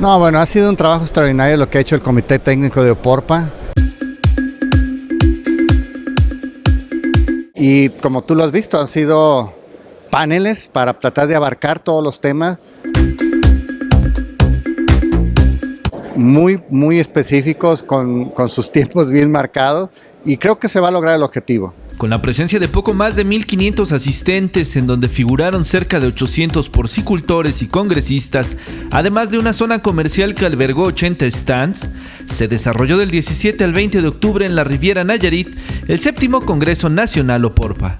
No, bueno, ha sido un trabajo extraordinario lo que ha hecho el Comité Técnico de Oporpa. Y como tú lo has visto, han sido paneles para tratar de abarcar todos los temas muy, muy específicos, con, con sus tiempos bien marcados y creo que se va a lograr el objetivo. Con la presencia de poco más de 1.500 asistentes en donde figuraron cerca de 800 porcicultores y congresistas, además de una zona comercial que albergó 80 stands, se desarrolló del 17 al 20 de octubre en la Riviera Nayarit el séptimo Congreso Nacional Oporpa.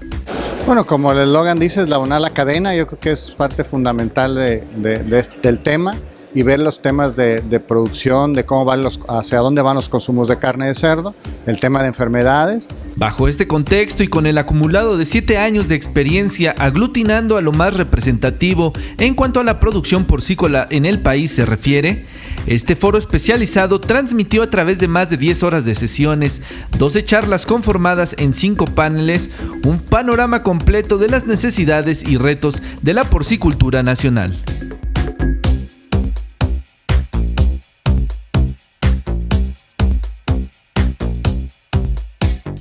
Bueno, como el eslogan dice, es la la cadena, yo creo que es parte fundamental de, este, del tema y ver los temas de, producción, de cómo van los, hacia dónde van los consumos de carne de cerdo, el tema de enfermedades. Bajo este contexto y con el acumulado de siete años de experiencia aglutinando a lo más representativo en cuanto a la producción porcícola en el país se refiere, este foro especializado transmitió a través de más de 10 horas de sesiones, 12 charlas conformadas en 5 paneles, un panorama completo de las necesidades y retos de la porcicultura nacional.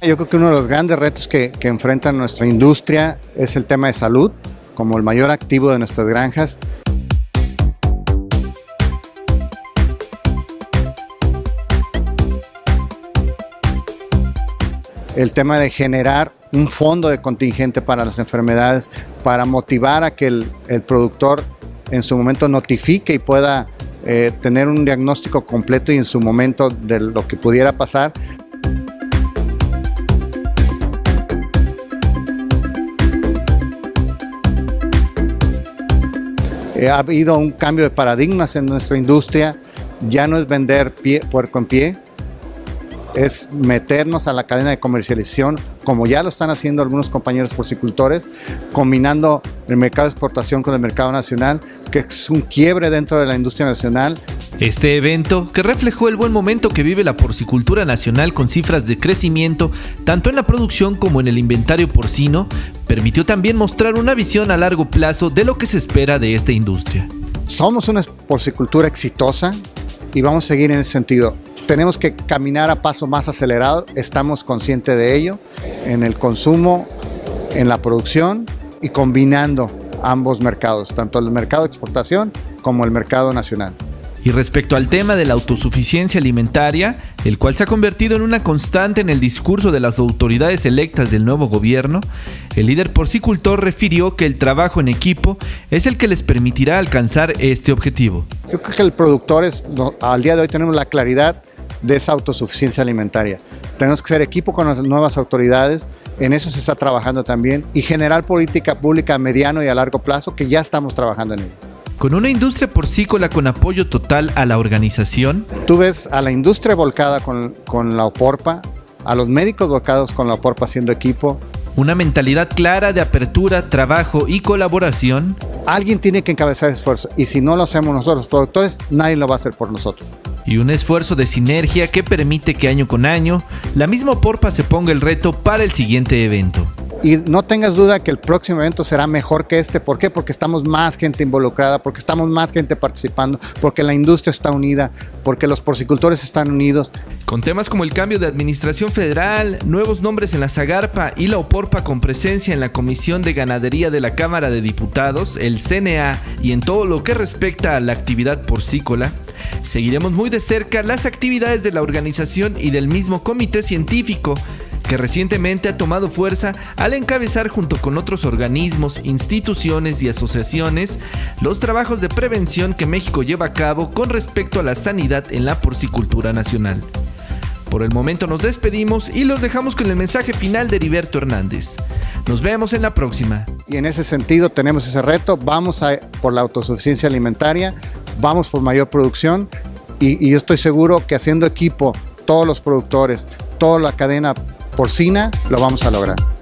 Yo creo que uno de los grandes retos que, enfrenta nuestra industria es el tema de salud, como el mayor activo de nuestras granjas. El tema de generar un fondo de contingente para las enfermedades, para motivar a que el, productor en su momento notifique y pueda eh, tener un diagnóstico completo y en su momento de lo que pudiera pasar, ha habido un cambio de paradigmas en nuestra industria, ya no es vender pie, puerco en pie, es meternos a la cadena de comercialización, como ya lo están haciendo algunos compañeros porcicultores, combinando el mercado de exportación con el mercado nacional, que es un quiebre dentro de la industria nacional. Este evento, que reflejó el buen momento que vive la porcicultura nacional con cifras de crecimiento tanto en la producción como en el inventario porcino, permitió también mostrar una visión a largo plazo de lo que se espera de esta industria. Somos una porcicultura exitosa y vamos a seguir en ese sentido. Tenemos que caminar a paso más acelerado, estamos conscientes de ello, en el consumo, en la producción y combinando ambos mercados, tanto el mercado de exportación como el mercado nacional. Y respecto al tema de la autosuficiencia alimentaria, el cual se ha convertido en una constante en el discurso de las autoridades electas del nuevo gobierno, el líder porcicultor refirió que el trabajo en equipo es el que les permitirá alcanzar este objetivo. Yo creo que el productor es, al día de hoy tenemos la claridad de esa autosuficiencia alimentaria. Tenemos que ser equipo con las nuevas autoridades, en eso se está trabajando también, y generar política pública a mediano y a largo plazo, que ya estamos trabajando en ello. Con una industria porcícola con apoyo total a la organización. Tú ves a la industria volcada con, con la OPORPA, a los médicos volcados con la OPORPA haciendo equipo. Una mentalidad clara de apertura, trabajo y colaboración. Alguien tiene que encabezar el esfuerzo y si no lo hacemos nosotros, los productores, nadie lo va a hacer por nosotros y un esfuerzo de sinergia que permite que año con año la misma Porpa se ponga el reto para el siguiente evento. Y no tengas duda que el próximo evento será mejor que este. ¿Por qué? Porque estamos más gente involucrada, porque estamos más gente participando, porque la industria está unida, porque los porcicultores están unidos. Con temas como el cambio de administración federal, nuevos nombres en la Zagarpa y la Oporpa con presencia en la Comisión de Ganadería de la Cámara de Diputados, el CNA y en todo lo que respecta a la actividad porcícola, seguiremos muy de cerca las actividades de la organización y del mismo comité científico que recientemente ha tomado fuerza al encabezar junto con otros organismos, instituciones y asociaciones los trabajos de prevención que México lleva a cabo con respecto a la sanidad en la porcicultura nacional. Por el momento nos despedimos y los dejamos con el mensaje final de Heriberto Hernández. Nos vemos en la próxima. Y en ese sentido tenemos ese reto, vamos por la autosuficiencia alimentaria, vamos por mayor producción y yo estoy seguro que haciendo equipo todos los productores, toda la cadena porcina, lo vamos a lograr.